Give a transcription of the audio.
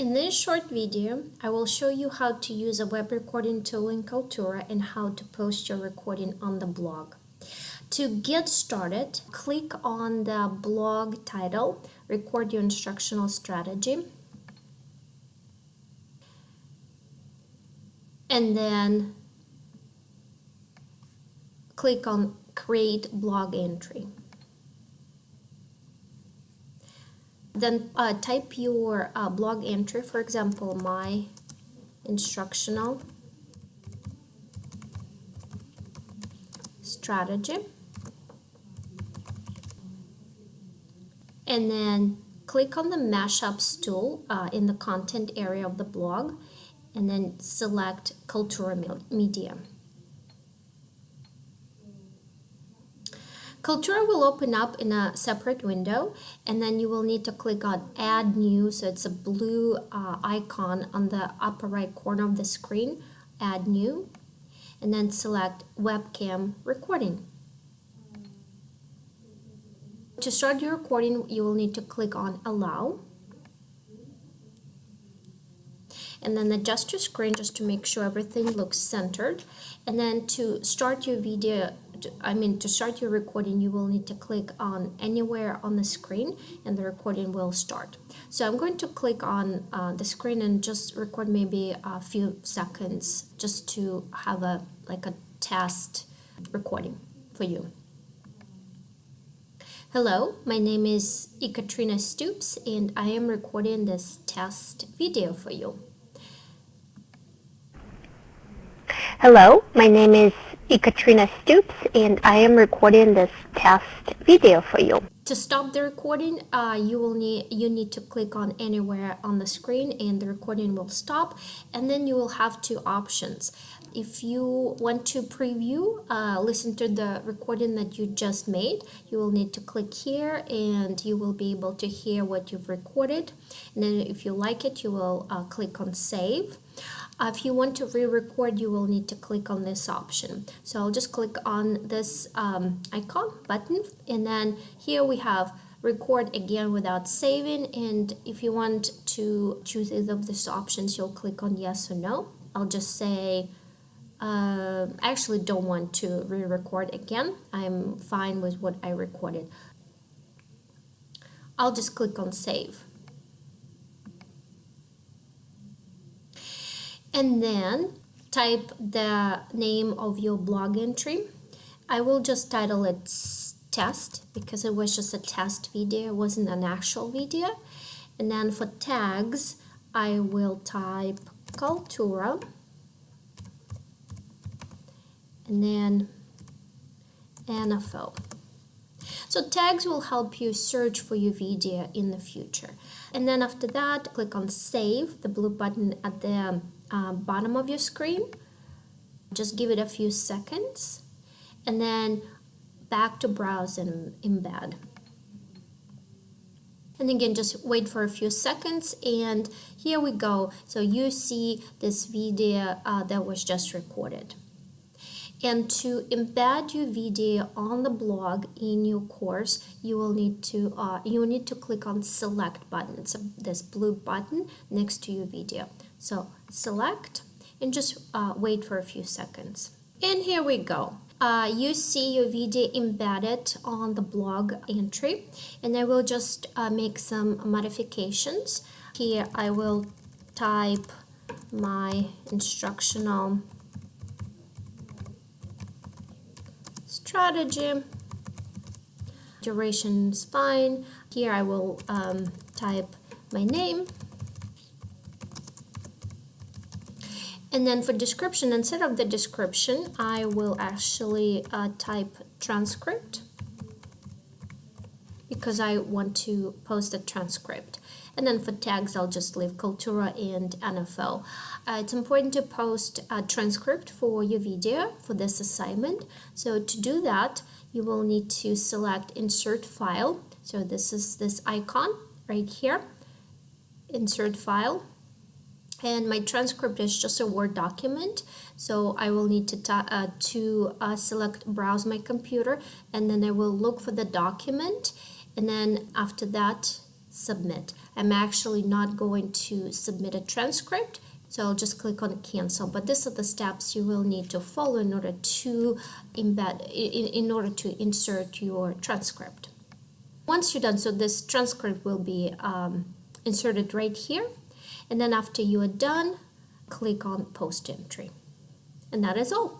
In this short video, I will show you how to use a web recording tool in Kaltura and how to post your recording on the blog. To get started, click on the blog title, Record Your Instructional Strategy, and then click on Create Blog Entry. Then uh, type your uh, blog entry, for example, my instructional strategy. And then click on the mashups tool uh, in the content area of the blog and then select Kaltura Media. Kaltura will open up in a separate window and then you will need to click on add new so it's a blue uh, icon on the upper right corner of the screen add new and then select webcam recording. To start your recording you will need to click on allow and then adjust your screen just to make sure everything looks centered and then to start your video I mean to start your recording you will need to click on anywhere on the screen and the recording will start so I'm going to click on uh, the screen and just record maybe a few seconds just to have a like a test recording for you Hello, my name is Ekaterina Stoops and I am recording this test video for you. Hello, my name is Ekaterina Stoops and I am recording this test video for you. To stop the recording, uh, you will need you need to click on anywhere on the screen and the recording will stop and then you will have two options. If you want to preview, uh, listen to the recording that you just made, you will need to click here and you will be able to hear what you've recorded. And then if you like it, you will uh, click on save. Uh, if you want to re-record, you will need to click on this option. So I'll just click on this um, icon button and then here we have record again without saving. And if you want to choose either of these options you'll click on yes or no. I'll just say uh, I actually don't want to re-record again. I'm fine with what I recorded. I'll just click on save and then type the name of your blog entry. I will just title it test because it was just a test video, it wasn't an actual video. And then for tags, I will type Kaltura and then NFL. So tags will help you search for your video in the future. And then after that, click on save, the blue button at the uh, bottom of your screen. Just give it a few seconds and then back to browse and embed. And again, just wait for a few seconds and here we go. So you see this video uh, that was just recorded. And to embed your video on the blog in your course, you will need to uh, you need to click on select button. It's a, this blue button next to your video. So select and just uh, wait for a few seconds. And here we go. Uh, you see your video embedded on the blog entry and I will just uh, make some modifications. Here I will type my instructional strategy. Duration is fine. Here I will um, type my name And then for description, instead of the description, I will actually uh, type transcript because I want to post a transcript. And then for tags, I'll just leave Kaltura and NFL. Uh, it's important to post a transcript for your video for this assignment. So to do that, you will need to select insert file. So this is this icon right here, insert file and my transcript is just a Word document so I will need to, uh, to uh, select browse my computer and then I will look for the document and then after that submit. I'm actually not going to submit a transcript, so I'll just click on cancel. But these are the steps you will need to follow in order to embed, in, in order to insert your transcript. Once you're done, so this transcript will be um, inserted right here. And then after you are done, click on post entry. And that is all.